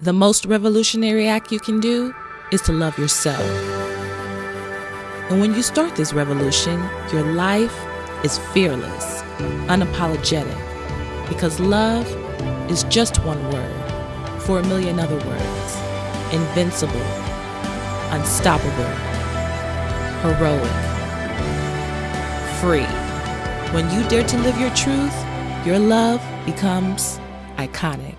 The most revolutionary act you can do is to love yourself. And when you start this revolution, your life is fearless, unapologetic, because love is just one word for a million other words invincible, unstoppable, heroic, free. When you dare to live your truth, your love becomes iconic.